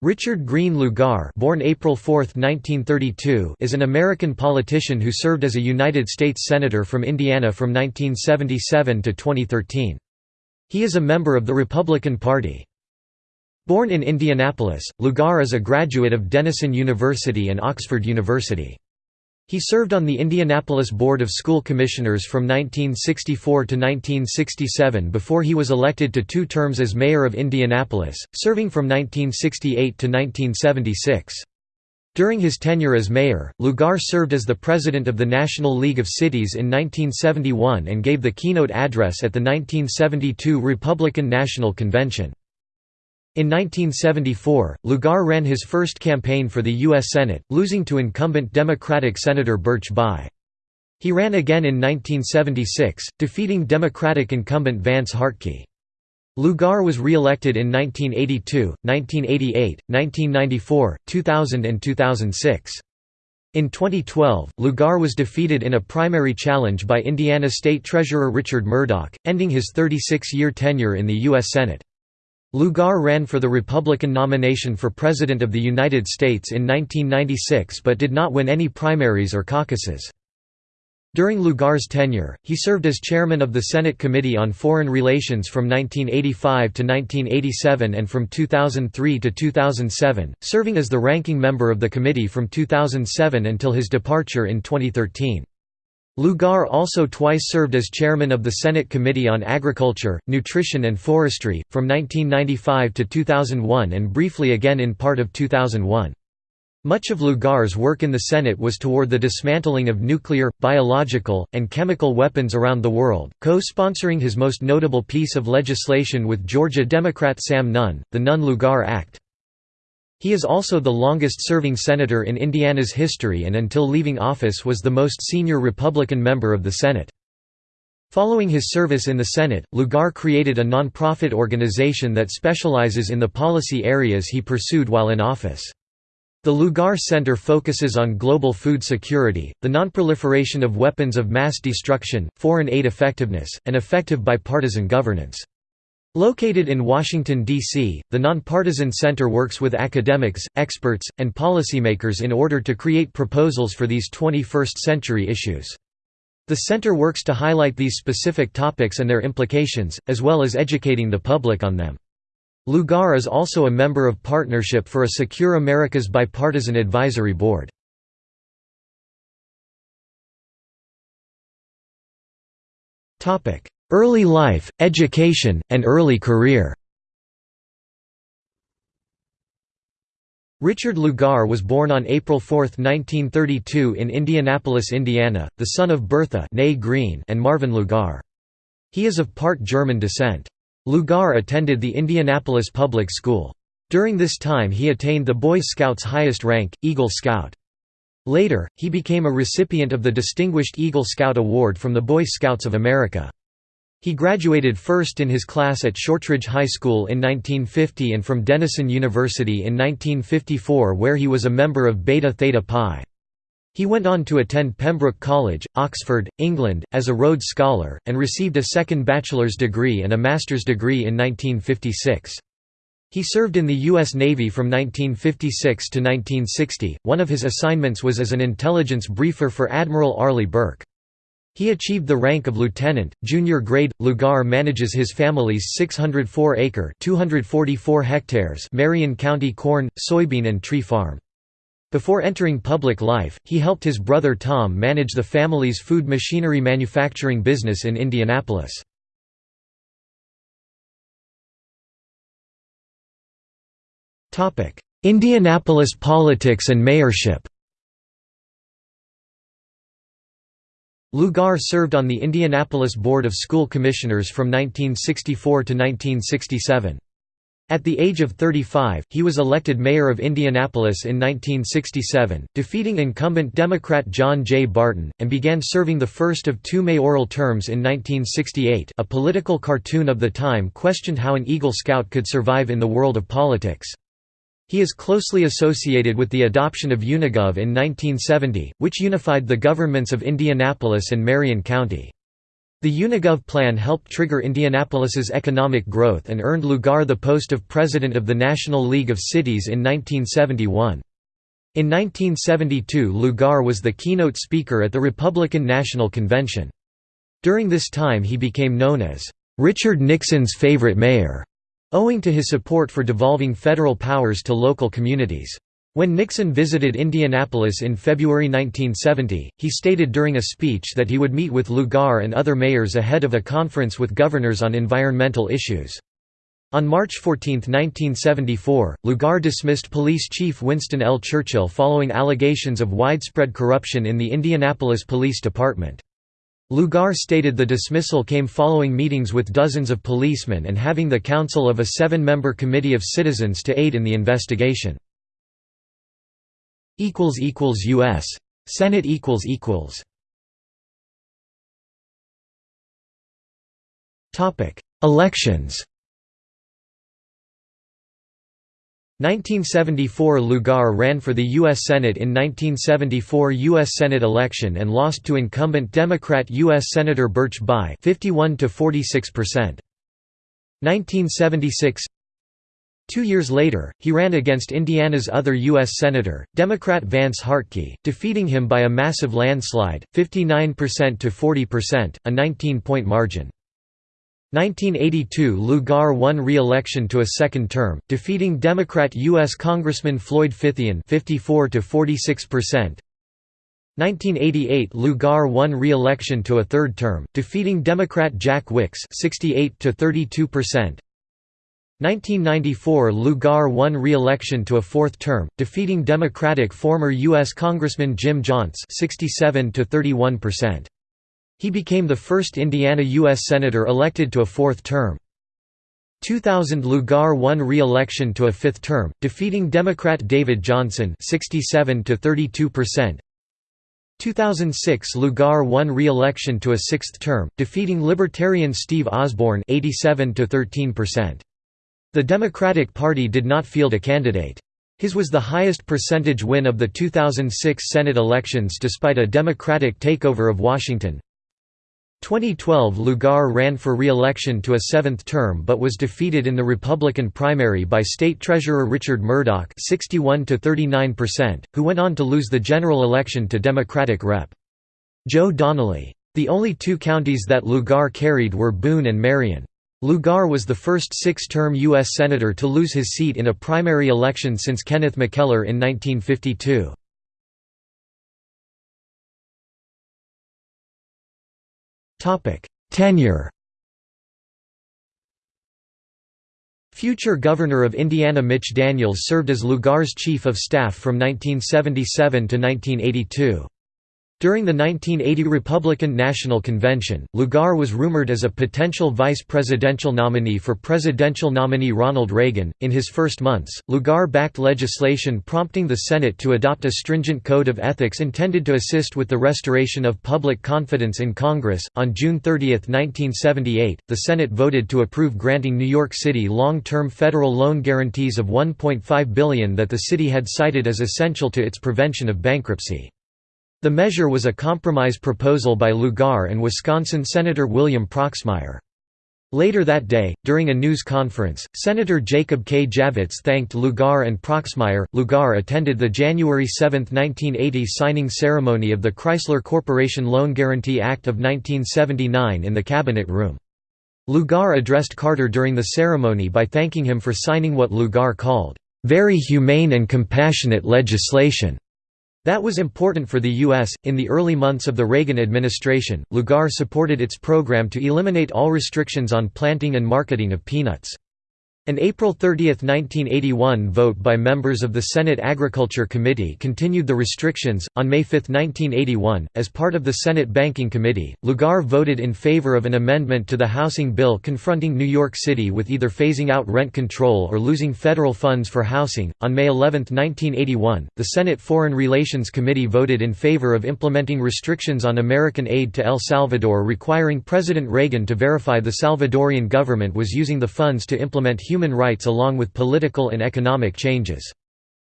Richard Green Lugar born April 4, 1932, is an American politician who served as a United States Senator from Indiana from 1977 to 2013. He is a member of the Republican Party. Born in Indianapolis, Lugar is a graduate of Denison University and Oxford University. He served on the Indianapolis Board of School Commissioners from 1964 to 1967 before he was elected to two terms as mayor of Indianapolis, serving from 1968 to 1976. During his tenure as mayor, Lugar served as the president of the National League of Cities in 1971 and gave the keynote address at the 1972 Republican National Convention. In 1974, Lugar ran his first campaign for the U.S. Senate, losing to incumbent Democratic Senator Birch Bayh. He ran again in 1976, defeating Democratic incumbent Vance Hartke. Lugar was re-elected in 1982, 1988, 1994, 2000 and 2006. In 2012, Lugar was defeated in a primary challenge by Indiana State Treasurer Richard Mourdock, ending his 36-year tenure in the U.S. Senate. Lugar ran for the Republican nomination for President of the United States in 1996 but did not win any primaries or caucuses. During Lugar's tenure, he served as chairman of the Senate Committee on Foreign Relations from 1985 to 1987 and from 2003 to 2007, serving as the ranking member of the committee from 2007 until his departure in 2013. Lugar also twice served as chairman of the Senate Committee on Agriculture, Nutrition and Forestry, from 1995 to 2001 and briefly again in part of 2001. Much of Lugar's work in the Senate was toward the dismantling of nuclear, biological, and chemical weapons around the world, co-sponsoring his most notable piece of legislation with Georgia Democrat Sam Nunn, the Nunn-Lugar Act. He is also the longest-serving senator in Indiana's history and until leaving office was the most senior Republican member of the Senate. Following his service in the Senate, Lugar created a nonprofit organization that specializes in the policy areas he pursued while in office. The Lugar Center focuses on global food security, the nonproliferation of weapons of mass destruction, foreign aid effectiveness, and effective bipartisan governance. Located in Washington, D.C., the Nonpartisan Center works with academics, experts, and policymakers in order to create proposals for these 21st-century issues. The center works to highlight these specific topics and their implications, as well as educating the public on them. Lugar is also a member of Partnership for a Secure America's Bipartisan Advisory Board. Early life, education, and early career Richard Lugar was born on April 4, 1932 in Indianapolis, Indiana, the son of Bertha Green and Marvin Lugar. He is of part German descent. Lugar attended the Indianapolis Public School. During this time he attained the Boy Scouts' highest rank, Eagle Scout. Later, he became a recipient of the Distinguished Eagle Scout Award from the Boy Scouts of America. He graduated first in his class at Shortridge High School in 1950 and from Denison University in 1954 where he was a member of Beta Theta Pi. He went on to attend Pembroke College, Oxford, England, as a Rhodes Scholar, and received a second bachelor's degree and a master's degree in 1956. He served in the U.S. Navy from 1956 to 1960. One of his assignments was as an intelligence briefer for Admiral Arleigh Burke. He achieved the rank of lieutenant, junior grade. Lugar manages his family's 604-acre (244 hectares) Marion County corn, soybean and tree farm. Before entering public life, he helped his brother Tom manage the family's food machinery manufacturing business in Indianapolis. Indianapolis politics and mayorship Lugar served on the Indianapolis Board of School Commissioners from 1964 to 1967. At the age of 35, he was elected mayor of Indianapolis in 1967, defeating incumbent Democrat John J. Barton, and began serving the first of two mayoral terms in 1968 a political cartoon of the time questioned how an Eagle Scout could survive in the world of politics. He is closely associated with the adoption of Unigov in 1970, which unified the governments of Indianapolis and Marion County. The Unigov plan helped trigger Indianapolis's economic growth and earned Lugar the post of president of the National League of Cities in 1971. In 1972 Lugar was the keynote speaker at the Republican National Convention. During this time he became known as, "...Richard Nixon's favorite mayor", owing to his support for devolving federal powers to local communities. When Nixon visited Indianapolis in February 1970, he stated during a speech that he would meet with Lugar and other mayors ahead of a conference with governors on environmental issues. On March 14, 1974, Lugar dismissed Police Chief Winston L. Churchill following allegations of widespread corruption in the Indianapolis Police Department. Lugar stated the dismissal came following meetings with dozens of policemen and having the counsel of a seven-member committee of citizens to aid in the investigation. U.S. Senate Elections 1974 Lugar ran for the U.S. Senate in 1974 U.S. Senate election and lost to incumbent Democrat U.S. Senator Birch Bayh 51 to 46%. 1976 Two years later, he ran against Indiana's other U.S. Senator, Democrat Vance Hartke, defeating him by a massive landslide, 59% to 40%, a 19-point margin. 1982 Lugar won re-election to a second term, defeating Democrat U.S. Congressman Floyd Fithian 54 to 46%. 1988 Lugar won re-election to a third term, defeating Democrat Jack Wickes 68 to 32%. 1994 Lugar won re-election to a fourth term, defeating Democratic former U.S. Congressman Jim Jontz 67 to 31%. He became the first Indiana U.S. Senator elected to a fourth term. 2000 Lugar won re-election to a fifth term, defeating Democrat David Johnson 67 to 32%. 2006 Lugar won re-election to a sixth term, defeating Libertarian Steve Osborne 87 to 13%. The Democratic Party did not field a candidate. His was the highest percentage win of the 2006 Senate elections despite a Democratic takeover of Washington. 2012 Lugar ran for re-election to a seventh term but was defeated in the Republican primary by State Treasurer Richard Mourdock 61 who went on to lose the general election to Democratic Rep. Joe Donnelly. The only two counties that Lugar carried were Boone and Marion. Lugar was the first six-term U.S. Senator to lose his seat in a primary election since Kenneth McKellar in 1952. Tenure Future Governor of Indiana Mitch Daniels served as Lugar's chief of staff from 1977 to 1982. During the 1980 Republican National Convention, Lugar was rumored as a potential vice presidential nominee for presidential nominee Ronald Reagan. In his first months, Lugar backed legislation prompting the Senate to adopt a stringent code of ethics intended to assist with the restoration of public confidence in Congress. On June 30, 1978, the Senate voted to approve granting New York City long-term federal loan guarantees of 1.5 billion that the city had cited as essential to its prevention of bankruptcy. The measure was a compromise proposal by Lugar and Wisconsin Senator William Proxmire. Later that day, during a news conference, Senator Jacob K. Javits thanked Lugar and Proxmire. Lugar attended the January 7, 1980 signing ceremony of the Chrysler Corporation Loan Guarantee Act of 1979 in the Cabinet Room. Lugar addressed Carter during the ceremony by thanking him for signing what Lugar called, "...very humane and compassionate legislation." That was important for the U.S. In the early months of the Reagan administration, Lugar supported its program to eliminate all restrictions on planting and marketing of peanuts. An April 30, 1981 vote by members of the Senate Agriculture Committee continued the restrictions. On May 5, 1981, as part of the Senate Banking Committee, Lugar voted in favor of an amendment to the housing bill confronting New York City with either phasing out rent control or losing federal funds for housing. On May 11, 1981, the Senate Foreign Relations Committee voted in favor of implementing restrictions on American aid to El Salvador requiring President Reagan to verify the Salvadorian government was using the funds to implement human human rights along with political and economic changes.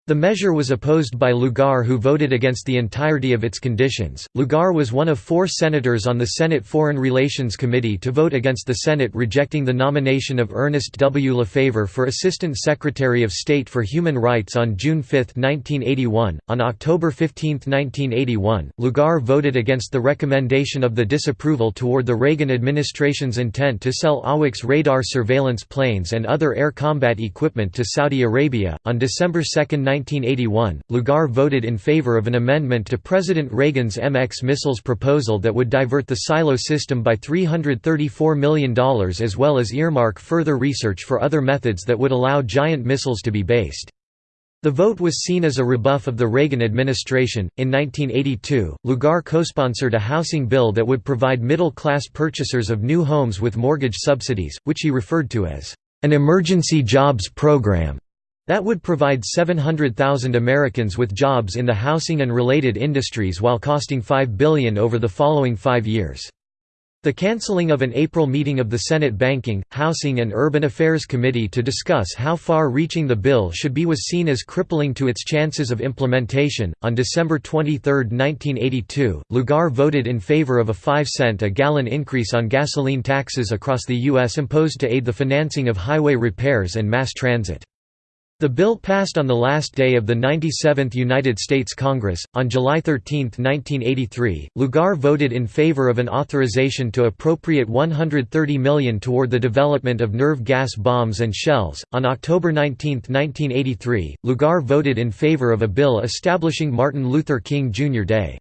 The measure was opposed by Lugar who voted against the entirety of its conditions. Lugar was one of four senators on the Senate Foreign Relations Committee to vote against the Senate rejecting the nomination of Ernest W. Lefever for Assistant Secretary of State for Human Rights on June 5, 1981. On October 15, 1981, Lugar voted against the recommendation of the disapproval toward the Reagan administration's intent to sell AWACS radar surveillance planes and other air combat equipment to Saudi Arabia. On December 2, 1981, Lugar voted in favor of an amendment to President Reagan's MX missiles proposal that would divert the silo system by $334 million as well as earmark further research for other methods that would allow giant missiles to be based. The vote was seen as a rebuff of the Reagan administration. In 1982, Lugar co-sponsored a housing bill that would provide middle-class purchasers of new homes with mortgage subsidies, which he referred to as an emergency jobs program. That would provide 700,000 Americans with jobs in the housing and related industries while costing 5 billion over the following five years. The cancelling of an April meeting of the Senate Banking, Housing and Urban Affairs Committee to discuss how far-reaching the bill should be was seen as crippling to its chances of implementation. On December 23, 1982, Lugar voted in favor of a 5 cent a gallon increase on gasoline taxes across the U.S. imposed to aid the financing of highway repairs and mass transit. The bill passed on the last day of the 97th United States Congress. On July 13, 1983, Lugar voted in favor of an authorization to appropriate 130 million toward the development of nerve gas bombs and shells. On October 19, 1983, Lugar voted in favor of a bill establishing Martin Luther King Jr. Day.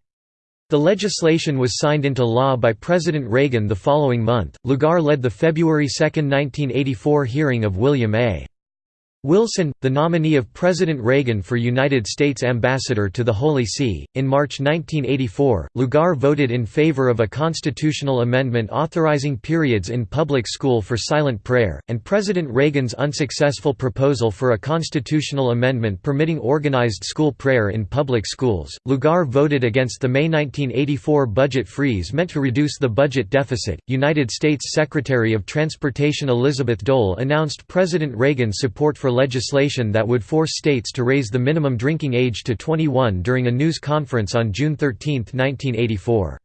The legislation was signed into law by President Reagan the following month. Lugar led the February 2, 1984 hearing of William A. Wilson, the nominee of President Reagan for United States Ambassador to the Holy See, in March 1984, Lugar voted in favor of a constitutional amendment authorizing periods in public school for silent prayer, and President Reagan's unsuccessful proposal for a constitutional amendment permitting organized school prayer in public schools. Lugar voted against the May 1984 budget freeze meant to reduce the budget deficit. United States Secretary of Transportation Elizabeth Dole announced President Reagan's support for legislation that would force states to raise the minimum drinking age to 21 during a news conference on June 13, 1984.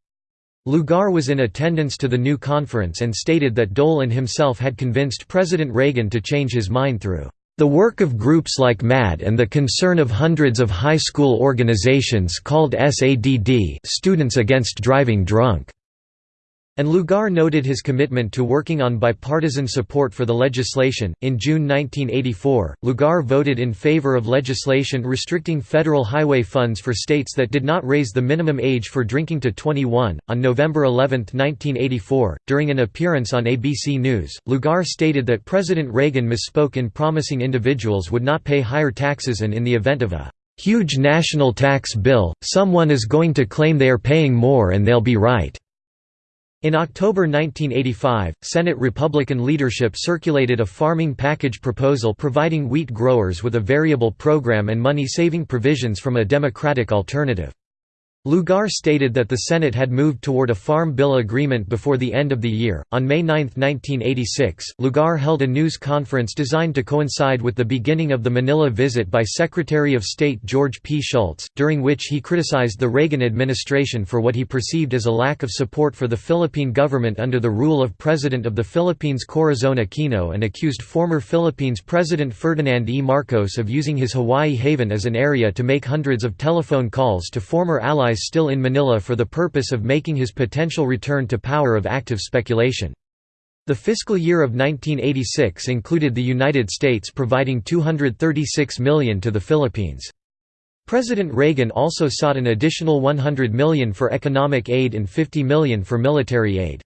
Lugar was in attendance to the new conference and stated that Dole and himself had convinced President Reagan to change his mind through the work of groups like MAD and the concern of hundreds of high school organizations called SADD Students Against Driving Drunk. And Lugar noted his commitment to working on bipartisan support for the legislation. In June 1984, Lugar voted in favor of legislation restricting federal highway funds for states that did not raise the minimum age for drinking to 21. On November 11, 1984, during an appearance on ABC News, Lugar stated that President Reagan misspoke in promising individuals would not pay higher taxes and in the event of a huge national tax bill, someone is going to claim they are paying more and they'll be right. In October 1985, Senate Republican leadership circulated a farming package proposal providing wheat growers with a variable program and money-saving provisions from a Democratic alternative. Lugar stated that the Senate had moved toward a Farm Bill agreement before the end of the year. On May 9, 1986, Lugar held a news conference designed to coincide with the beginning of the Manila visit by Secretary of State George P. Shultz, during which he criticized the Reagan administration for what he perceived as a lack of support for the Philippine government under the rule of President of the Philippines Corazon Aquino and accused former Philippines President Ferdinand E. Marcos of using his Hawaii haven as an area to make hundreds of telephone calls to former allies still in Manila for the purpose of making his potential return to power of active speculation. The fiscal year of 1986 included the United States providing 236 million to the Philippines. President Reagan also sought an additional 100 million for economic aid and 50 million for military aid.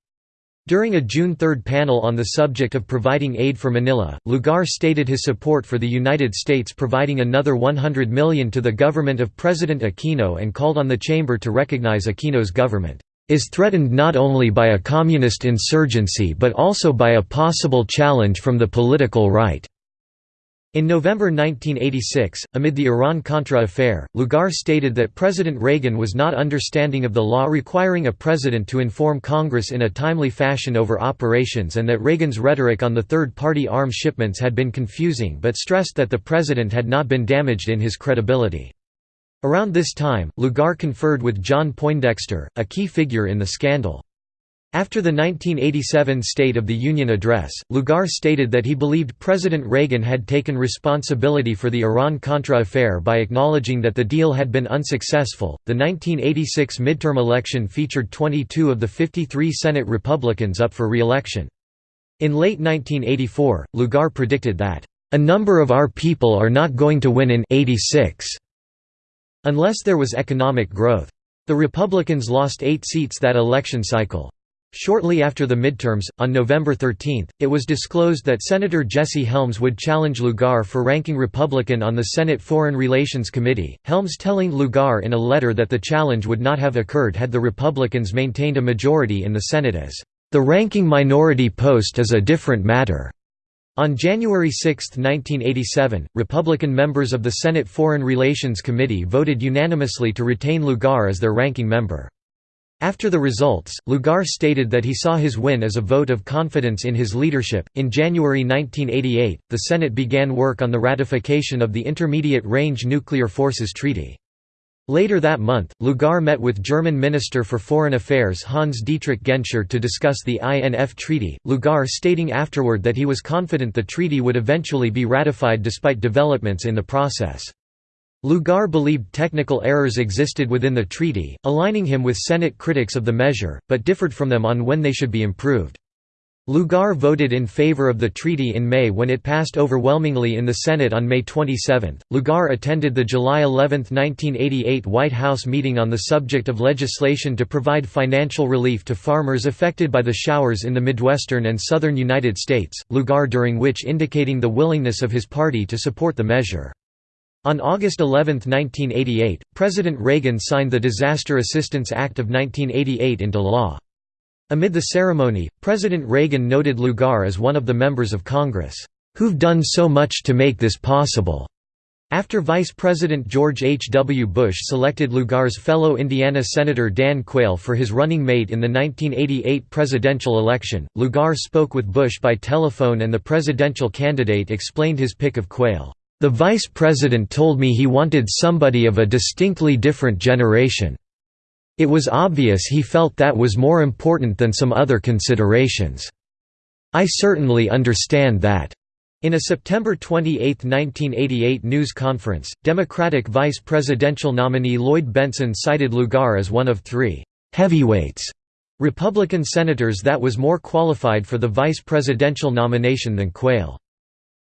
During a June 3 panel on the subject of providing aid for Manila, Lugar stated his support for the United States providing another 100 million to the government of President Aquino and called on the chamber to recognize Aquino's government is threatened not only by a communist insurgency but also by a possible challenge from the political right. In November 1986, amid the Iran-Contra affair, Lugar stated that President Reagan was not understanding of the law requiring a president to inform Congress in a timely fashion over operations and that Reagan's rhetoric on the third-party arms shipments had been confusing but stressed that the president had not been damaged in his credibility. Around this time, Lugar conferred with John Poindexter, a key figure in the scandal. After the 1987 State of the Union address, Lugar stated that he believed President Reagan had taken responsibility for the Iran-Contra affair by acknowledging that the deal had been unsuccessful. The 1986 midterm election featured 22 of the 53 Senate Republicans up for re-election. In late 1984, Lugar predicted that a number of our people are not going to win in 86 unless there was economic growth. The Republicans lost eight seats that election cycle. Shortly after the midterms, on November 13, it was disclosed that Senator Jesse Helms would challenge Lugar for ranking Republican on the Senate Foreign Relations Committee, Helms telling Lugar in a letter that the challenge would not have occurred had the Republicans maintained a majority in the Senate as, "...the ranking minority post is a different matter." On January 6, 1987, Republican members of the Senate Foreign Relations Committee voted unanimously to retain Lugar as their ranking member. After the results, Lugar stated that he saw his win as a vote of confidence in his leadership. In January 1988, the Senate began work on the ratification of the Intermediate Range Nuclear Forces Treaty. Later that month, Lugar met with German Minister for Foreign Affairs Hans Dietrich Genscher to discuss the INF Treaty, Lugar stating afterward that he was confident the treaty would eventually be ratified despite developments in the process. Lugar believed technical errors existed within the treaty, aligning him with Senate critics of the measure, but differed from them on when they should be improved. Lugar voted in favor of the treaty in May when it passed overwhelmingly in the Senate on May 27. Lugar attended the July 11, 1988 White House meeting on the subject of legislation to provide financial relief to farmers affected by the showers in the Midwestern and southern United States, Lugar during which indicating the willingness of his party to support the measure. On August 11, 1988, President Reagan signed the Disaster Assistance Act of 1988 into law. Amid the ceremony, President Reagan noted Lugar as one of the members of Congress, "...who've done so much to make this possible." After Vice President George H. W. Bush selected Lugar's fellow Indiana Senator Dan Quayle for his running mate in the 1988 presidential election, Lugar spoke with Bush by telephone and the presidential candidate explained his pick of Quayle. The vice president told me he wanted somebody of a distinctly different generation. It was obvious he felt that was more important than some other considerations. I certainly understand that. In a September 28, 1988 news conference, Democratic vice presidential nominee Lloyd Bentsen cited Lugar as one of three «heavyweights» Republican senators that was more qualified for the vice presidential nomination than Quayle.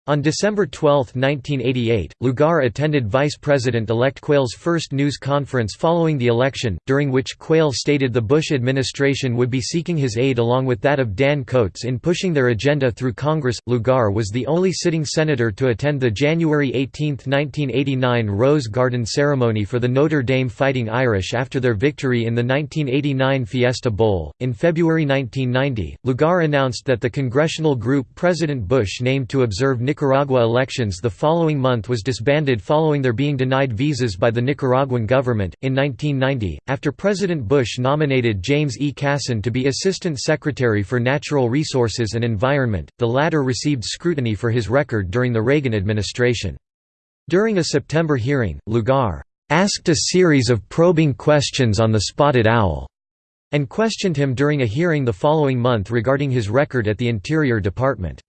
On December 12, 1988, Lugar attended Vice President-elect Quayle's first news conference following the election, during which Quayle stated the Bush administration would be seeking his aid along with that of Dan Coats in pushing their agenda through Congress. Lugar was the only sitting senator to attend the January 18, 1989 Rose Garden ceremony for the Notre Dame Fighting Irish after their victory in the 1989 Fiesta Bowl. In February 1990, Lugar announced that the congressional group President Bush named to observe Nicaragua elections the following month was disbanded following their being denied visas by the Nicaraguan government. In 1990, after President Bush nominated James E. Cason to be Assistant Secretary for Natural Resources and Environment, the latter received scrutiny for his record during the Reagan administration. During a September hearing, Lugar asked a series of probing questions on the spotted owl and questioned him during a hearing the following month regarding his record at the Interior Department.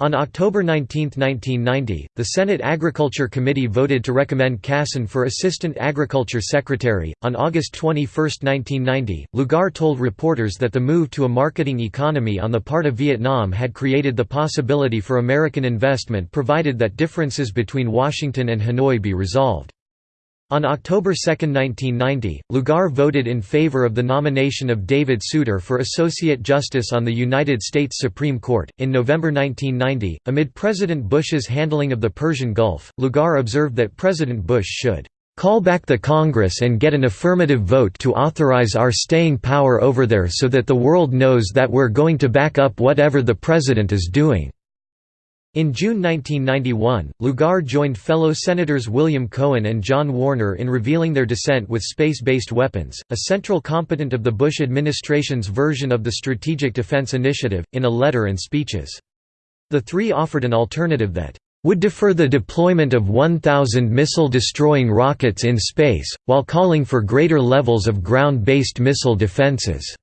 On October 19, 1990, the Senate Agriculture Committee voted to recommend Cason for Assistant Agriculture Secretary. On August 21, 1990, Lugar told reporters that the move to a marketing economy on the part of Vietnam had created the possibility for American investment provided that differences between Washington and Hanoi be resolved. On October 2, 1990, Lugar voted in favor of the nomination of David Souter for Associate Justice on the United States Supreme Court. In November 1990, amid President Bush's handling of the Persian Gulf, Lugar observed that President Bush should call back the Congress and get an affirmative vote to authorize our staying power over there so that the world knows that we're going to back up whatever the President is doing." In June 1991, Lugar joined fellow Senators William Cohen and John Warner in revealing their dissent with space-based weapons, a central component of the Bush administration's version of the Strategic Defense Initiative, in a letter and speeches. The three offered an alternative that would defer the deployment of 1,000 missile-destroying rockets in space, while calling for greater levels of ground-based missile defenses.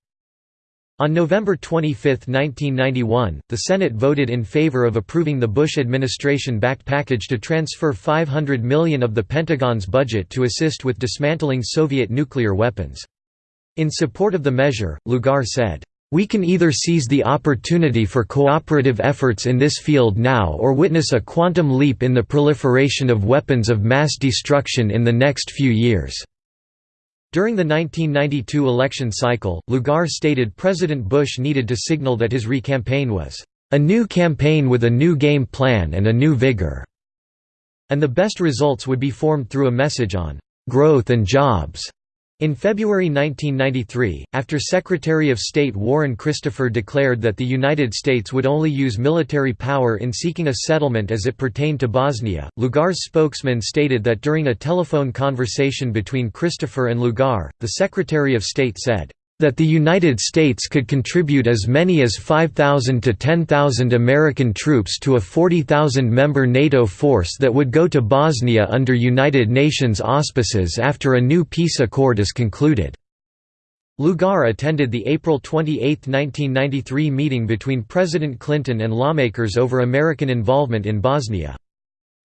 On November 25, 1991, the Senate voted in favor of approving the Bush administration-backed package to transfer 500 million of the Pentagon's budget to assist with dismantling Soviet nuclear weapons. In support of the measure, Lugar said, "...we can either seize the opportunity for cooperative efforts in this field now or witness a quantum leap in the proliferation of weapons of mass destruction in the next few years." During the 1992 election cycle, Lugar stated President Bush needed to signal that his re-campaign was, "...a new campaign with a new game plan and a new vigor," and the best results would be formed through a message on, "...growth and jobs." In February 1993, after Secretary of State Warren Christopher declared that the United States would only use military power in seeking a settlement as it pertained to Bosnia, Lugar's spokesman stated that during a telephone conversation between Christopher and Lugar, the Secretary of State said, that the United States could contribute as many as 5,000 to 10,000 American troops to a 40,000-member NATO force that would go to Bosnia under United Nations auspices after a new peace accord is concluded. Lugar attended the April 28, 1993 meeting between President Clinton and lawmakers over American involvement in Bosnia.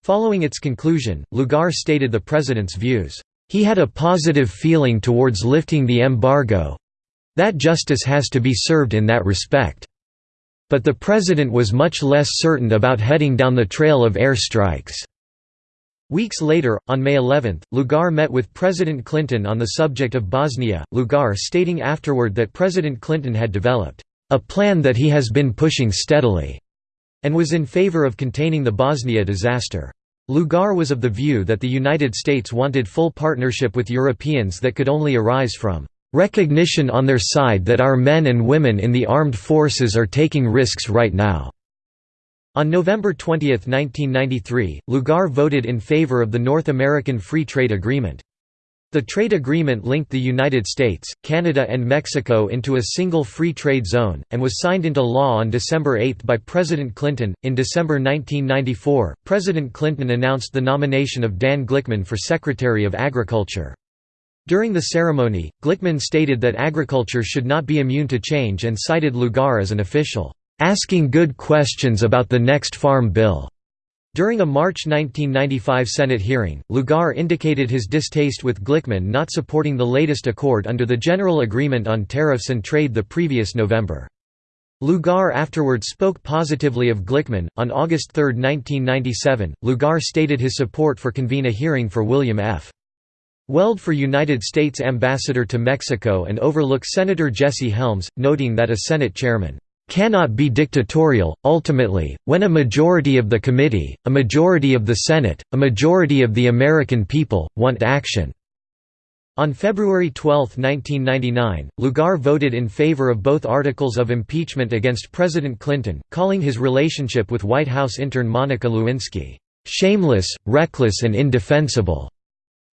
Following its conclusion, Lugar stated the president's views. He had a positive feeling towards lifting the embargo, that justice has to be served in that respect. But the president was much less certain about heading down the trail of airstrikes. Weeks later, on May 11, Lugar met with President Clinton on the subject of Bosnia, Lugar stating afterward that President Clinton had developed a plan that he has been pushing steadily, and was in favor of containing the Bosnia disaster. Lugar was of the view that the United States wanted full partnership with Europeans that could only arise from recognition on their side that our men and women in the armed forces are taking risks right now." On November 20, 1993, Lugar voted in favor of the North American Free Trade Agreement. The trade agreement linked the United States, Canada and Mexico into a single free trade zone, and was signed into law on December 8 by President Clinton. In December 1994, President Clinton announced the nomination of Dan Glickman for Secretary of Agriculture. During the ceremony, Glickman stated that agriculture should not be immune to change and cited Lugar as an official, "...asking good questions about the next farm bill." During a March 1995 Senate hearing, Lugar indicated his distaste with Glickman not supporting the latest accord under the General Agreement on Tariffs and Trade the previous November. Lugar afterwards spoke positively of Glickman. On August 3, 1997, Lugar stated his support for convene a hearing for William F. Weld for United States Ambassador to Mexico and overlook Senator Jesse Helms, noting that a Senate chairman cannot be dictatorial. Ultimately, when a majority of the committee, a majority of the Senate, a majority of the American people, want action. On February 12, 1999, Lugar voted in favor of both articles of impeachment against President Clinton, calling his relationship with White House intern Monica Lewinsky, "...shameless, reckless and indefensible."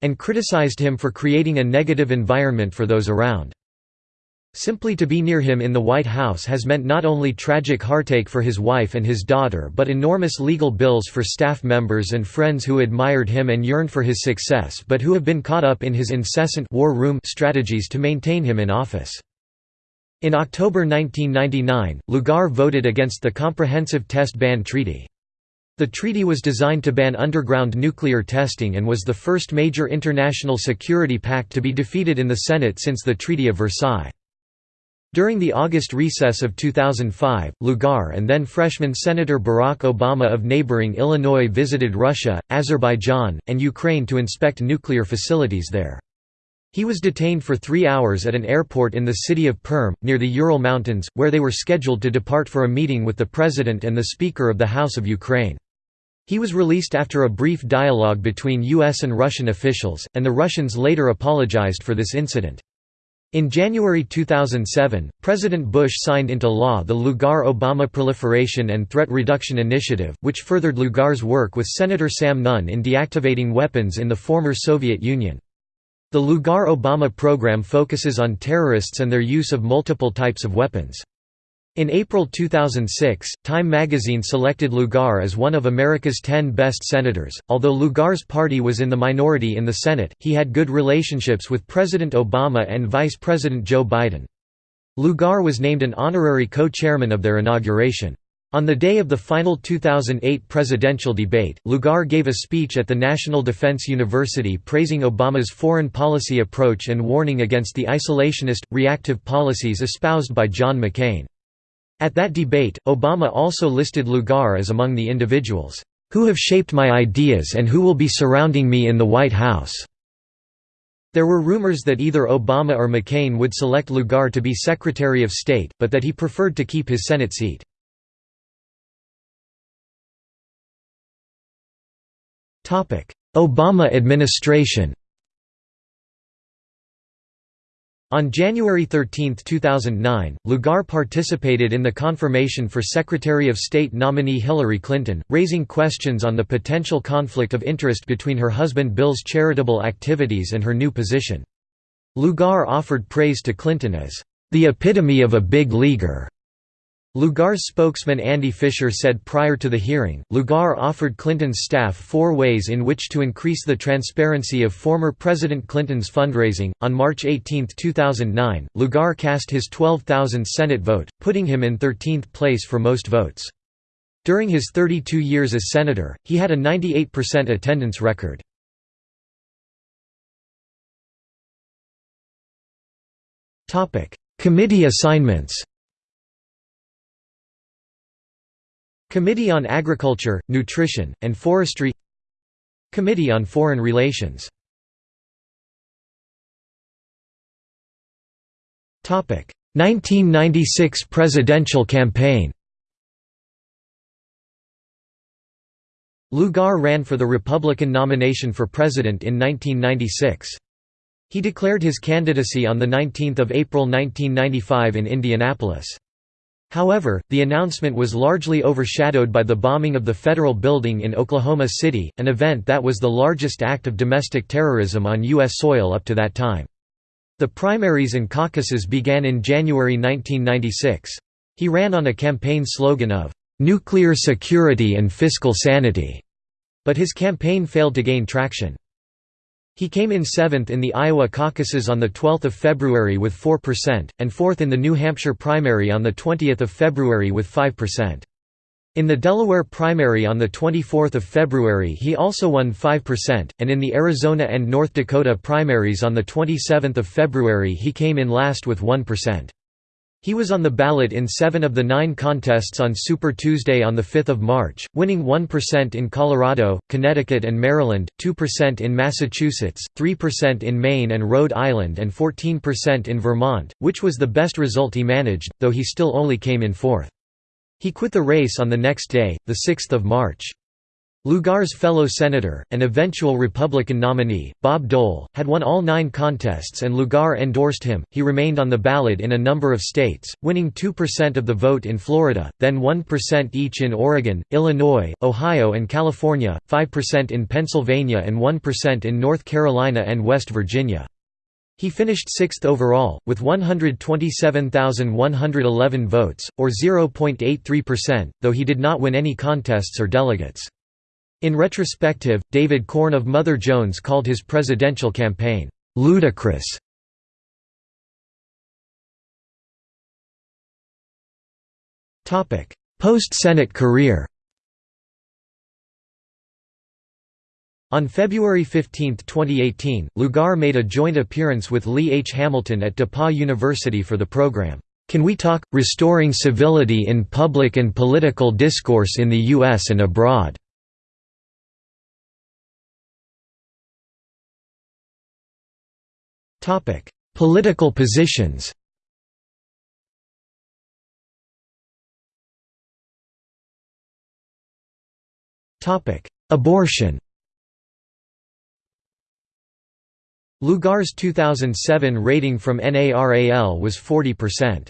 And criticized him for creating a negative environment for those around. Simply to be near him in the White House has meant not only tragic heartache for his wife and his daughter but enormous legal bills for staff members and friends who admired him and yearned for his success but who have been caught up in his incessant war room strategies to maintain him in office. In October 1999, Lugar voted against the Comprehensive Test Ban Treaty. The treaty was designed to ban underground nuclear testing and was the first major international security pact to be defeated in the Senate since the Treaty of Versailles. During the August recess of 2005, Lugar and then freshman Senator Barack Obama of neighboring Illinois visited Russia, Azerbaijan, and Ukraine to inspect nuclear facilities there. He was detained for three hours at an airport in the city of Perm, near the Ural Mountains, where they were scheduled to depart for a meeting with the President and the Speaker of the House of Ukraine. He was released after a brief dialogue between U.S. and Russian officials, and the Russians later apologized for this incident. In January 2007, President Bush signed into law the Lugar-Obama Proliferation and Threat Reduction Initiative, which furthered Lugar's work with Senator Sam Nunn in deactivating weapons in the former Soviet Union. The Lugar-Obama program focuses on terrorists and their use of multiple types of weapons. In April 2006, Time magazine selected Lugar as one of America's 10 best senators. Although Lugar's party was in the minority in the Senate, he had good relationships with President Obama and Vice President Joe Biden. Lugar was named an honorary co-chairman of their inauguration. On the day of the final 2008 presidential debate, Lugar gave a speech at the National Defense University praising Obama's foreign policy approach and warning against the isolationist, reactive policies espoused by John McCain. At that debate, Obama also listed Lugar as among the individuals, "...who have shaped my ideas and who will be surrounding me in the White House." There were rumors that either Obama or McCain would select Lugar to be Secretary of State, but that he preferred to keep his Senate seat. Obama administration On January 13, 2009, Lugar participated in the confirmation for Secretary of State nominee Hillary Clinton, raising questions on the potential conflict of interest between her husband Bill's charitable activities and her new position. Lugar offered praise to Clinton as, "...the epitome of a big leaguer." Lugar's spokesman Andy Fisher said prior to the hearing, Lugar offered Clinton's staff four ways in which to increase the transparency of former President Clinton's fundraising. On March 18, 2009, Lugar cast his 12,000th Senate vote, putting him in 13th place for most votes. During his 32 years as senator, he had a 98% attendance record. Committee assignments Committee on Agriculture, Nutrition, and Forestry Committee on Foreign Relations Topic 1996 presidential campaign Lugar ran for the Republican nomination for president in 1996. He declared his candidacy on the 19 April 1995 in Indianapolis. However, the announcement was largely overshadowed by the bombing of the federal building in Oklahoma City, an event that was the largest act of domestic terrorism on U.S. soil up to that time. The primaries and caucuses began in January 1996. He ran on a campaign slogan of, "'Nuclear security and fiscal sanity'", but his campaign failed to gain traction. He came in seventh in the Iowa caucuses on 12 February with 4%, and fourth in the New Hampshire primary on 20 February with 5%. In the Delaware primary on 24 February he also won 5%, and in the Arizona and North Dakota primaries on 27 February he came in last with 1%. He was on the ballot in seven of the nine contests on Super Tuesday on 5 March, winning 1% in Colorado, Connecticut and Maryland, 2% in Massachusetts, 3% in Maine and Rhode Island and 14% in Vermont, which was the best result he managed, though he still only came in fourth. He quit the race on the next day, 6 March. Lugar's fellow senator, and eventual Republican nominee, Bob Dole, had won all nine contests and Lugar endorsed him. He remained on the ballot in a number of states, winning 2% of the vote in Florida, then 1% each in Oregon, Illinois, Ohio, and California, 5% in Pennsylvania, and 1% in North Carolina and West Virginia. He finished sixth overall, with 127,111 votes, or 0.83%, though he did not win any contests or delegates. In retrospective, David Corn of Mother Jones called his presidential campaign, "...ludicrous". Post-Senate career On February 15, 2018, Lugar made a joint appearance with Lee H. Hamilton at DePauw University for the program, Can We Talk? Restoring Civility in Public and Political Discourse in the U.S. and Abroad. Topic: Political positions. Topic: Abortion. Lugar's 2007 rating from NARAL was 40%.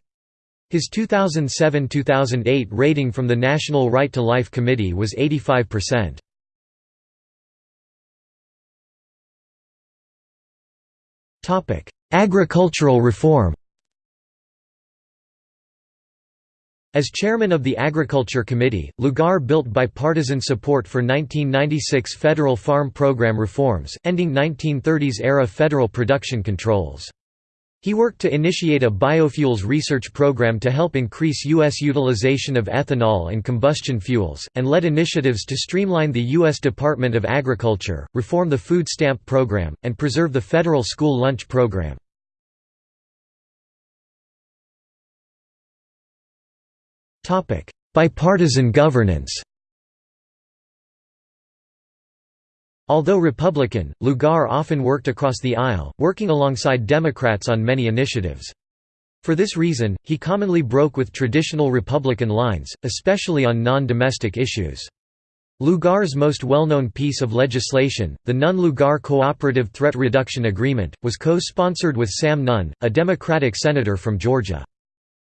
His 2007–2008 rating from the National Right to Life Committee was 85%. Agricultural reform As chairman of the Agriculture Committee, Lugar built bipartisan support for 1996 federal farm program reforms, ending 1930s-era federal production controls. He worked to initiate a biofuels research program to help increase U.S. utilization of ethanol and combustion fuels, and led initiatives to streamline the U.S. Department of Agriculture, reform the food stamp program, and preserve the federal school lunch program. Bipartisan governance Although Republican, Lugar often worked across the aisle, working alongside Democrats on many initiatives. For this reason, he commonly broke with traditional Republican lines, especially on non-domestic issues. Lugar's most well-known piece of legislation, the Nunn-Lugar Cooperative Threat Reduction Agreement, was co-sponsored with Sam Nunn, a Democratic senator from Georgia.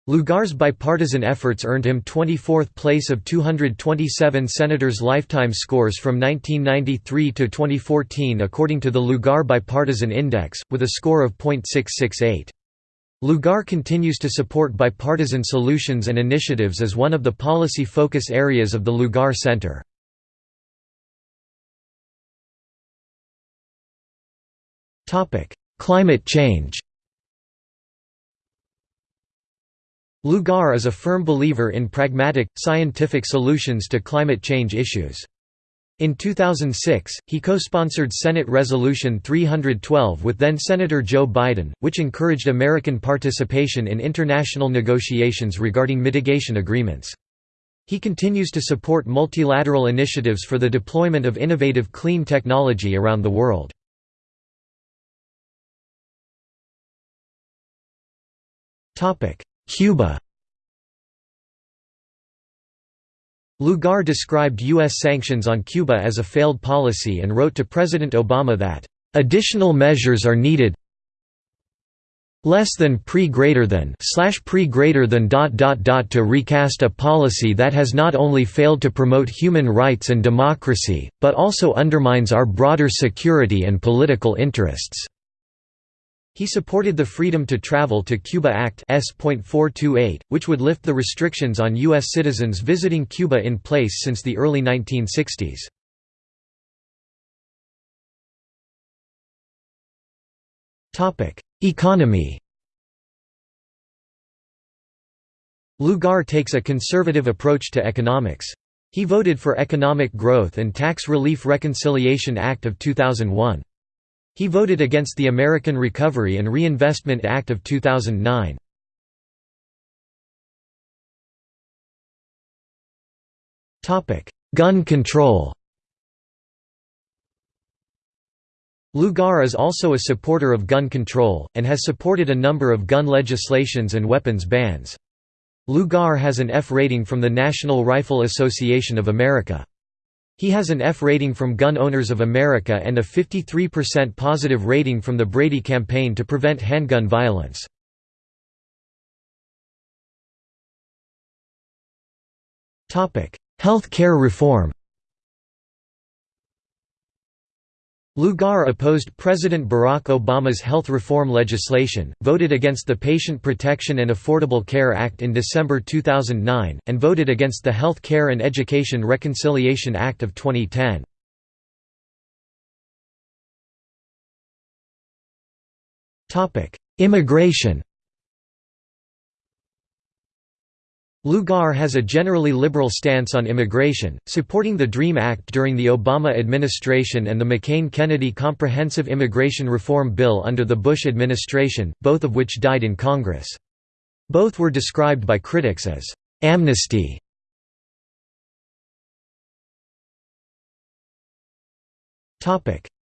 Lugar's bipartisan efforts earned him 24th place of 227 senators' lifetime scores from 1993 to 2014 according to the Lugar Bipartisan Index, with a score of .668. Lugar continues to support bipartisan solutions and initiatives as one of the policy focus areas of the Lugar Center. Climate change Lugar is a firm believer in pragmatic, scientific solutions to climate change issues. In 2006, he co-sponsored Senate Resolution 312 with then-Senator Joe Biden, which encouraged American participation in international negotiations regarding mitigation agreements. He continues to support multilateral initiatives for the deployment of innovative clean technology around the world. Cuba Lugar described U.S. sanctions on Cuba as a failed policy and wrote to President Obama that, "...additional measures are needed less than pre greater than slash pre greater than dot dot dot to recast a policy that has not only failed to promote human rights and democracy, but also undermines our broader security and political interests." He supported the Freedom to Travel to Cuba Act S.428, which would lift the restrictions on U.S. citizens visiting Cuba in place since the early 1960s. Economy Lugar takes a conservative approach to economics. He voted for Economic Growth and Tax Relief Reconciliation Act of 2001. He voted against the American Recovery and Reinvestment Act of 2009. Gun control Lugar is also a supporter of gun control, and has supported a number of gun legislations and weapons bans. Lugar has an F rating from the National Rifle Association of America. He has an F rating from Gun Owners of America and a 53% positive rating from the Brady Campaign to Prevent Handgun Violence. Health care reform Lugar opposed President Barack Obama's health reform legislation, voted against the Patient Protection and Affordable Care Act in December 2009, and voted against the Health Care and Education Reconciliation Act of 2010. Immigration Lugar has a generally liberal stance on immigration, supporting the DREAM Act during the Obama administration and the McCain-Kennedy Comprehensive Immigration Reform Bill under the Bush administration, both of which died in Congress. Both were described by critics as «amnesty».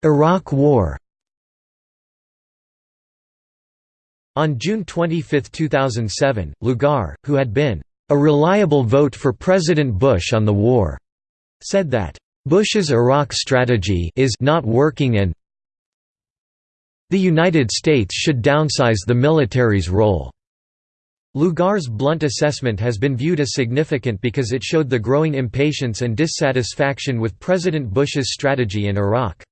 Iraq War On June 25, 2007, Lugar, who had been a reliable vote for President Bush on the war, said that Bush's Iraq strategy is not working and The United States should downsize the military's role. Lugar's blunt assessment has been viewed as significant because it showed the growing impatience and dissatisfaction with President Bush's strategy in Iraq.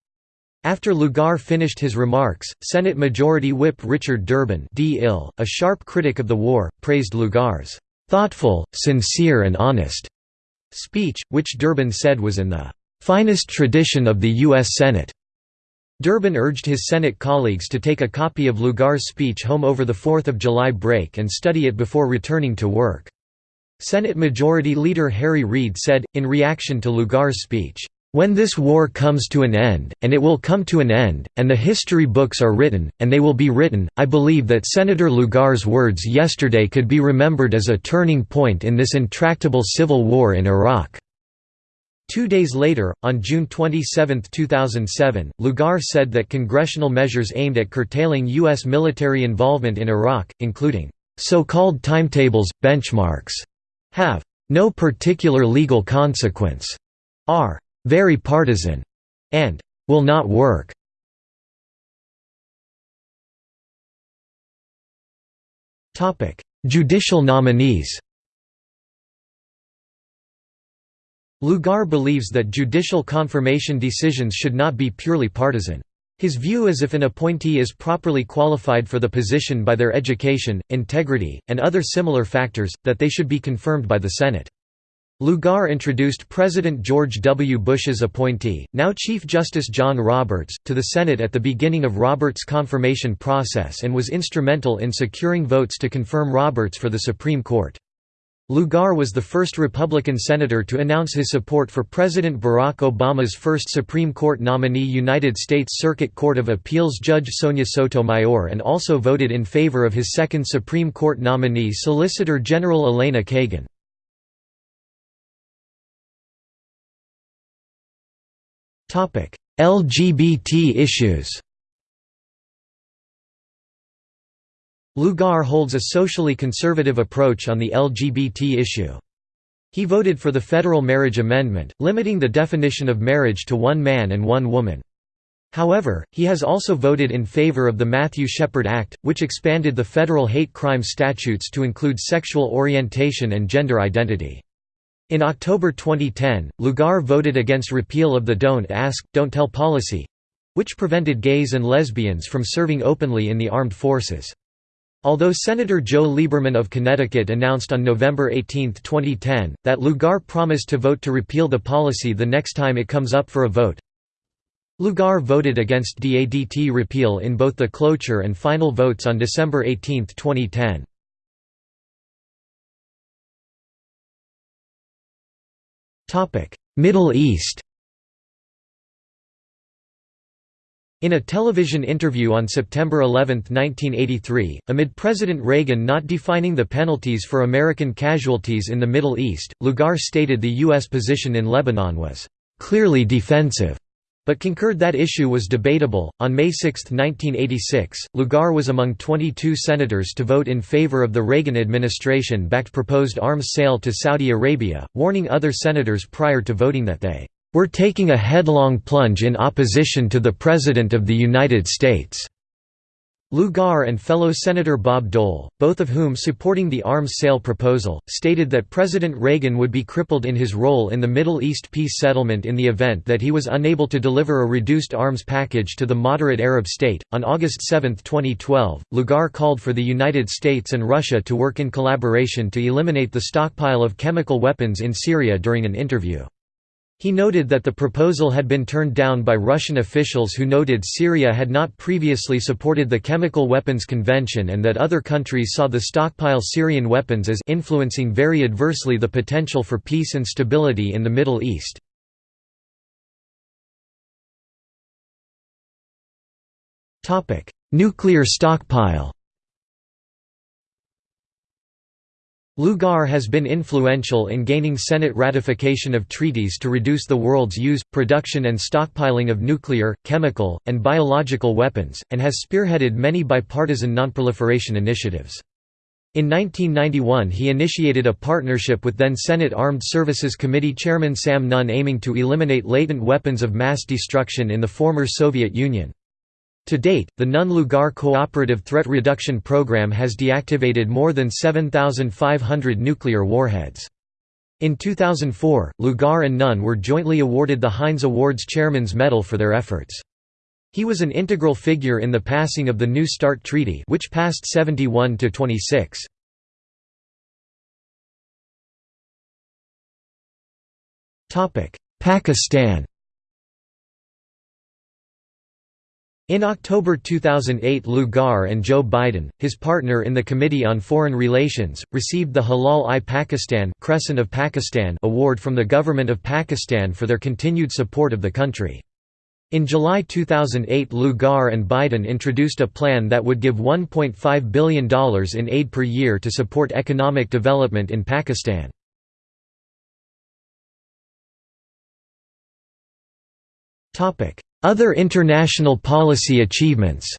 After Lugar finished his remarks, Senate Majority Whip Richard Durbin a sharp critic of the war, praised Lugar's "...thoughtful, sincere and honest." speech, which Durbin said was in the "...finest tradition of the U.S. Senate." Durbin urged his Senate colleagues to take a copy of Lugar's speech home over the 4th of July break and study it before returning to work. Senate Majority Leader Harry Reid said, in reaction to Lugar's speech, "...when this war comes to an end, and it will come to an end, and the history books are written, and they will be written, I believe that Senator Lugar's words yesterday could be remembered as a turning point in this intractable civil war in Iraq." Two days later, on June 27, 2007, Lugar said that congressional measures aimed at curtailing U.S. military involvement in Iraq, including so-called timetables, benchmarks, have no particular legal consequence, are very partisan, and will not work. Topic: Judicial nominees Lugar believes that judicial confirmation decisions should not be purely partisan. His view is if an appointee is properly qualified for the position by their education, integrity, and other similar factors, that they should be confirmed by the Senate. Lugar introduced President George W. Bush's appointee, now Chief Justice John Roberts, to the Senate at the beginning of Roberts' confirmation process and was instrumental in securing votes to confirm Roberts for the Supreme Court. Lugar was the first Republican senator to announce his support for President Barack Obama's first Supreme Court nominee United States Circuit Court of Appeals Judge Sonia Sotomayor and also voted in favor of his second Supreme Court nominee Solicitor General Elena Kagan. LGBT issues Lugar holds a socially conservative approach on the LGBT issue. He voted for the federal marriage amendment, limiting the definition of marriage to one man and one woman. However, he has also voted in favor of the Matthew Shepard Act, which expanded the federal hate crime statutes to include sexual orientation and gender identity. In October 2010, Lugar voted against repeal of the Don't Ask, Don't Tell policy—which prevented gays and lesbians from serving openly in the armed forces. Although Senator Joe Lieberman of Connecticut announced on November 18, 2010, that Lugar promised to vote to repeal the policy the next time it comes up for a vote, Lugar voted against DADT repeal in both the cloture and final votes on December 18, 2010. Middle East In a television interview on September 11, 1983, amid President Reagan not defining the penalties for American casualties in the Middle East, Lugar stated the U.S. position in Lebanon was clearly defensive, but concurred that issue was debatable. On May 6, 1986, Lugar was among 22 senators to vote in favor of the Reagan administration backed proposed arms sale to Saudi Arabia, warning other senators prior to voting that they we're taking a headlong plunge in opposition to the President of the United States." Lugar and fellow Senator Bob Dole, both of whom supporting the arms sale proposal, stated that President Reagan would be crippled in his role in the Middle East peace settlement in the event that he was unable to deliver a reduced arms package to the moderate Arab state. On August 7, 2012, Lugar called for the United States and Russia to work in collaboration to eliminate the stockpile of chemical weapons in Syria during an interview. He noted that the proposal had been turned down by Russian officials who noted Syria had not previously supported the Chemical Weapons Convention and that other countries saw the stockpile Syrian weapons as influencing very adversely the potential for peace and stability in the Middle East. Nuclear stockpile Lugar has been influential in gaining Senate ratification of treaties to reduce the world's use, production and stockpiling of nuclear, chemical, and biological weapons, and has spearheaded many bipartisan nonproliferation initiatives. In 1991 he initiated a partnership with then Senate Armed Services Committee Chairman Sam Nunn aiming to eliminate latent weapons of mass destruction in the former Soviet Union. To date, the Nunn-Lugar Cooperative Threat Reduction Program has deactivated more than 7,500 nuclear warheads. In 2004, Lugar and Nunn were jointly awarded the Heinz Awards Chairman's Medal for their efforts. He was an integral figure in the passing of the New START Treaty which passed 71 to 26. Pakistan In October 2008 Lugar and Joe Biden, his partner in the Committee on Foreign Relations, received the Hilal-i-Pakistan Crescent of Pakistan award from the Government of Pakistan for their continued support of the country. In July 2008 Lugar and Biden introduced a plan that would give $1.5 billion in aid per year to support economic development in Pakistan. Other international policy achievements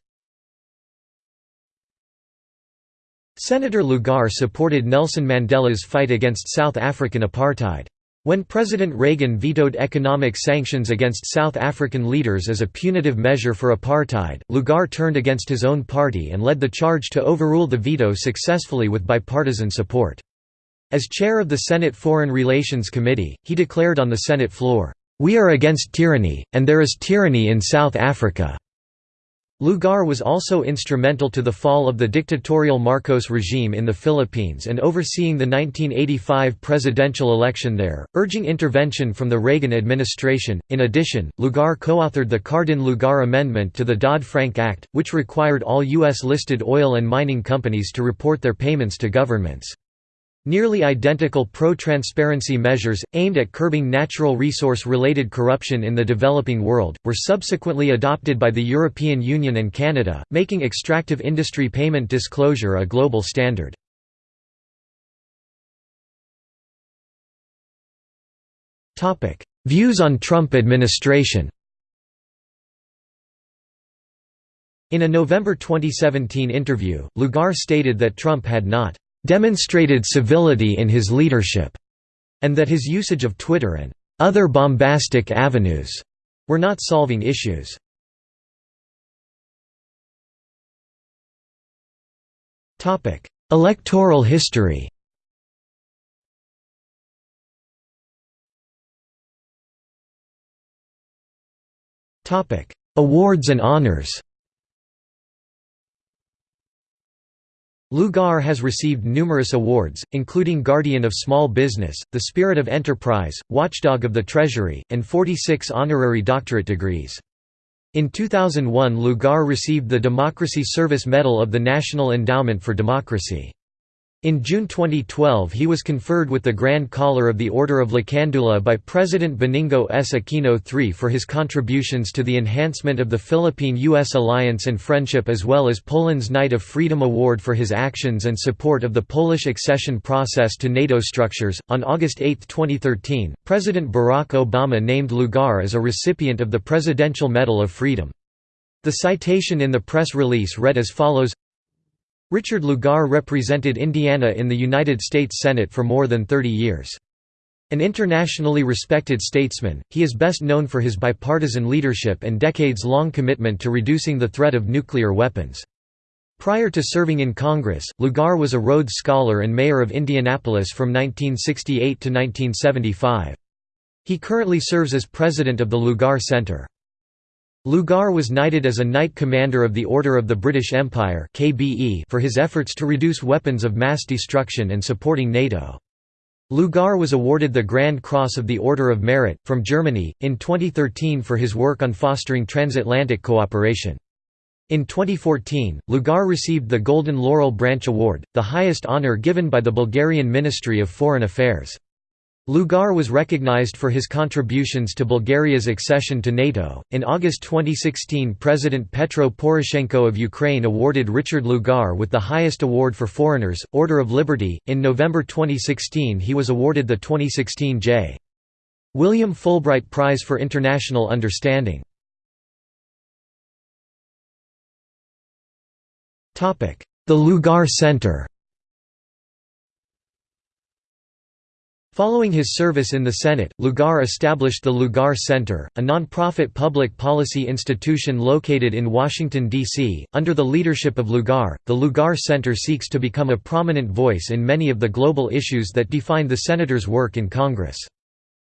Senator Lugar supported Nelson Mandela's fight against South African apartheid. When President Reagan vetoed economic sanctions against South African leaders as a punitive measure for apartheid, Lugar turned against his own party and led the charge to overrule the veto successfully with bipartisan support. As chair of the Senate Foreign Relations Committee, he declared on the Senate floor, "'We are against tyranny, and there is tyranny in South Africa.' Lugar was also instrumental to the fall of the dictatorial Marcos regime in the Philippines and overseeing the 1985 presidential election there, urging intervention from the Reagan administration. In addition, Lugar co-authored the Cardin-Lugar Amendment to the Dodd-Frank Act, which required all U.S. listed oil and mining companies to report their payments to governments. Nearly identical pro-transparency measures, aimed at curbing natural resource-related corruption in the developing world, were subsequently adopted by the European Union and Canada, making extractive industry payment disclosure a global standard. Views on Trump administration In a November 2017 interview, Lugar stated that Trump had not demonstrated civility in his leadership, and that his usage of Twitter and other bombastic avenues were not solving issues. Electoral history Awards and honors Lugar has received numerous awards, including Guardian of Small Business, the Spirit of Enterprise, Watchdog of the Treasury, and 46 honorary doctorate degrees. In 2001 Lugar received the Democracy Service Medal of the National Endowment for Democracy. In June 2012 he was conferred with the Grand Collar of the Order of Lakandula by President Benigno S. Aquino III for his contributions to the enhancement of the Philippine-U.S. alliance and friendship as well as Poland's Knight of Freedom Award for his actions and support of the Polish accession process to NATO structures. On August 8, 2013, President Barack Obama named Lugar as a recipient of the Presidential Medal of Freedom. The citation in the press release read as follows Richard Lugar represented Indiana in the United States Senate for more than 30 years. An internationally respected statesman, he is best known for his bipartisan leadership and decades-long commitment to reducing the threat of nuclear weapons. Prior to serving in Congress, Lugar was a Rhodes Scholar and mayor of Indianapolis from 1968 to 1975. He currently serves as president of the Lugar Center. Lugar was knighted as a Knight Commander of the Order of the British Empire for his efforts to reduce weapons of mass destruction and supporting NATO. Lugar was awarded the Grand Cross of the Order of Merit, from Germany, in 2013 for his work on fostering transatlantic cooperation. In 2014, Lugar received the Golden Laurel Branch Award, the highest honor given by the Bulgarian Ministry of Foreign Affairs. Lugar was recognized for his contributions to Bulgaria's accession to NATO. In August 2016, President Petro Poroshenko of Ukraine awarded Richard Lugar with the highest award for foreigners, Order of Liberty. In November 2016, he was awarded the 2016 J. William Fulbright Prize for International Understanding. The Lugar Center Following his service in the Senate, Lugar established the Lugar Center, a nonprofit public policy institution located in Washington, D.C. Under the leadership of Lugar, the Lugar Center seeks to become a prominent voice in many of the global issues that define the senator's work in Congress.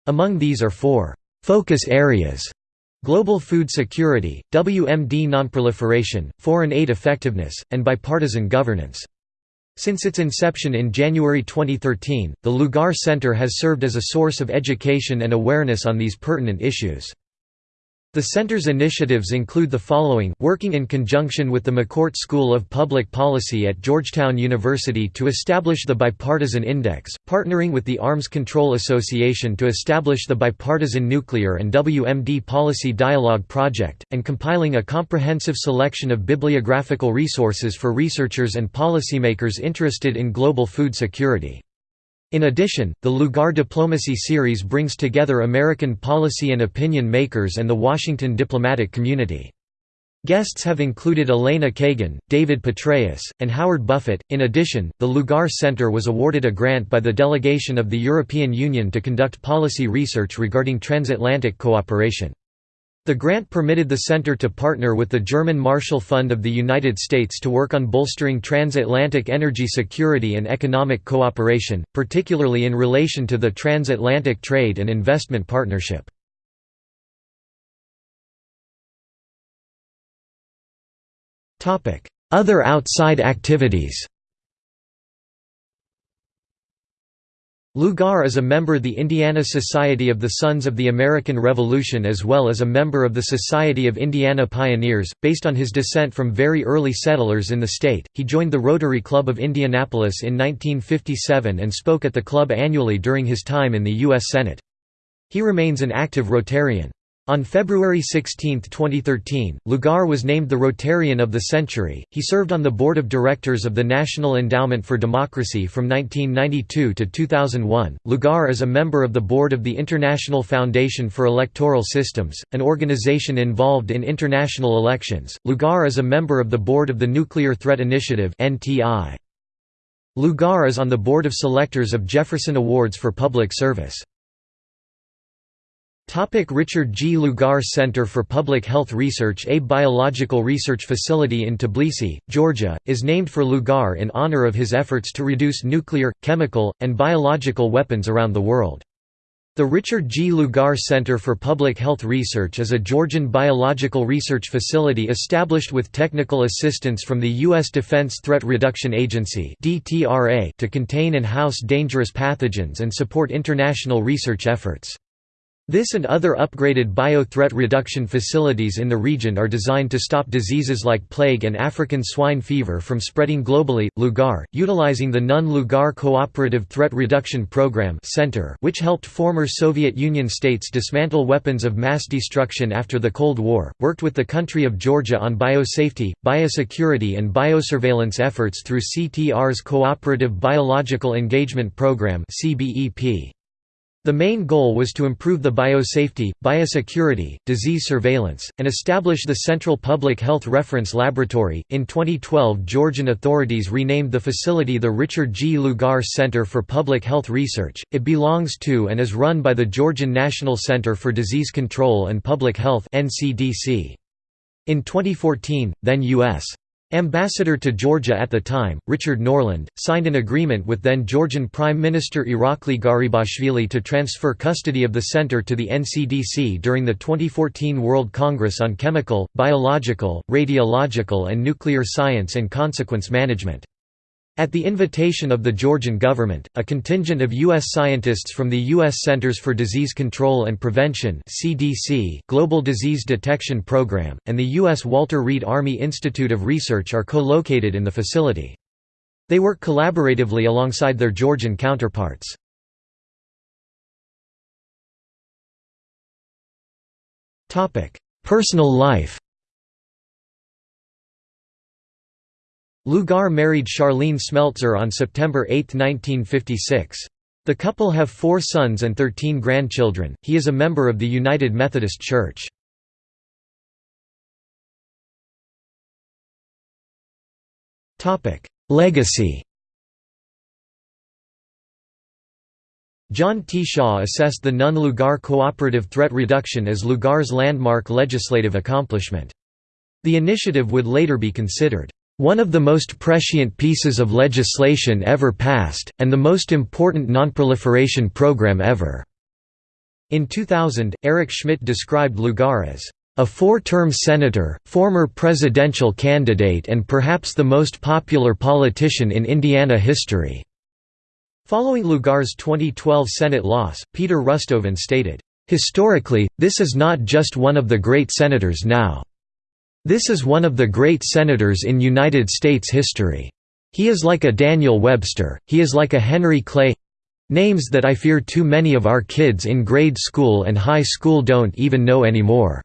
Among these are four focus areas global food security, WMD nonproliferation, foreign aid effectiveness, and bipartisan governance. Since its inception in January 2013, the Lugar Center has served as a source of education and awareness on these pertinent issues. The center's initiatives include the following, working in conjunction with the McCourt School of Public Policy at Georgetown University to establish the Bipartisan Index, partnering with the Arms Control Association to establish the Bipartisan Nuclear and WMD Policy Dialogue Project, and compiling a comprehensive selection of bibliographical resources for researchers and policymakers interested in global food security. In addition, the Lugar Diplomacy Series brings together American policy and opinion makers and the Washington diplomatic community. Guests have included Elena Kagan, David Petraeus, and Howard Buffett. In addition, the Lugar Center was awarded a grant by the delegation of the European Union to conduct policy research regarding transatlantic cooperation. The grant permitted the center to partner with the German Marshall Fund of the United States to work on bolstering transatlantic energy security and economic cooperation, particularly in relation to the Transatlantic Trade and Investment Partnership. Other outside activities Lugar is a member of the Indiana Society of the Sons of the American Revolution as well as a member of the Society of Indiana Pioneers. Based on his descent from very early settlers in the state, he joined the Rotary Club of Indianapolis in 1957 and spoke at the club annually during his time in the U.S. Senate. He remains an active Rotarian. On February 16, 2013, Lugar was named the Rotarian of the Century. He served on the board of directors of the National Endowment for Democracy from 1992 to 2001. Lugar is a member of the board of the International Foundation for Electoral Systems, an organization involved in international elections. Lugar is a member of the board of the Nuclear Threat Initiative (NTI). Lugar is on the board of selectors of Jefferson Awards for Public Service. Topic Richard G. Lugar Center for Public Health Research A biological research facility in Tbilisi, Georgia, is named for Lugar in honor of his efforts to reduce nuclear, chemical, and biological weapons around the world. The Richard G. Lugar Center for Public Health Research is a Georgian biological research facility established with technical assistance from the U.S. Defense Threat Reduction Agency to contain and house dangerous pathogens and support international research efforts. This and other upgraded bio-threat reduction facilities in the region are designed to stop diseases like plague and African swine fever from spreading globally. Lugar, utilizing the Nunn-Lugar Cooperative Threat Reduction Program Center, which helped former Soviet Union states dismantle weapons of mass destruction after the Cold War, worked with the country of Georgia on biosafety, biosecurity and biosurveillance efforts through CTR's Cooperative Biological Engagement Program CBEP. The main goal was to improve the biosafety, biosecurity, disease surveillance, and establish the Central Public Health Reference Laboratory. In 2012, Georgian authorities renamed the facility the Richard G. Lugar Center for Public Health Research. It belongs to and is run by the Georgian National Center for Disease Control and Public Health (NCDC). In 2014, then U.S. Ambassador to Georgia at the time, Richard Norland, signed an agreement with then Georgian Prime Minister Irakli Garibashvili to transfer custody of the center to the NCDC during the 2014 World Congress on Chemical, Biological, Radiological and Nuclear Science and Consequence Management. At the invitation of the Georgian government, a contingent of U.S. scientists from the U.S. Centers for Disease Control and Prevention CDC Global Disease Detection Program, and the U.S. Walter Reed Army Institute of Research are co-located in the facility. They work collaboratively alongside their Georgian counterparts. Personal life Lugar married Charlene Smeltzer on September 8, 1956. The couple have four sons and 13 grandchildren. He is a member of the United Methodist Church. Legacy John T. Shaw assessed the Nunn-Lugar cooperative threat reduction as Lugar's landmark legislative accomplishment. The initiative would later be considered, "...one of the most prescient pieces of legislation ever passed, and the most important nonproliferation program ever." In 2000, Eric Schmitt described Lugar as a four-term senator, former presidential candidate and perhaps the most popular politician in Indiana history." Following Lugar's 2012 Senate loss, Peter Rusthoven stated, "...historically, this is not just one of the great senators now. This is one of the great senators in United States history. He is like a Daniel Webster, he is like a Henry Clay—names that I fear too many of our kids in grade school and high school don't even know anymore."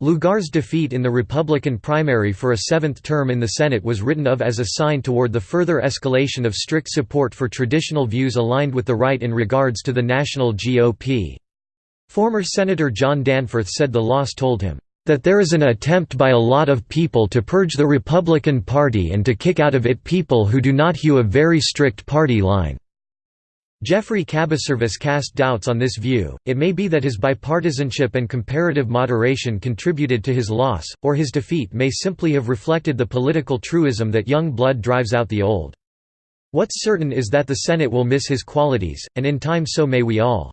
Lugar's defeat in the Republican primary for a seventh term in the Senate was written of as a sign toward the further escalation of strict support for traditional views aligned with the right in regards to the national GOP. Former Senator John Danforth said the loss told him, "...that there is an attempt by a lot of people to purge the Republican Party and to kick out of it people who do not hew a very strict party line." Geoffrey Kabaservice cast doubts on this view, it may be that his bipartisanship and comparative moderation contributed to his loss, or his defeat may simply have reflected the political truism that young blood drives out the old. What's certain is that the Senate will miss his qualities, and in time so may we all.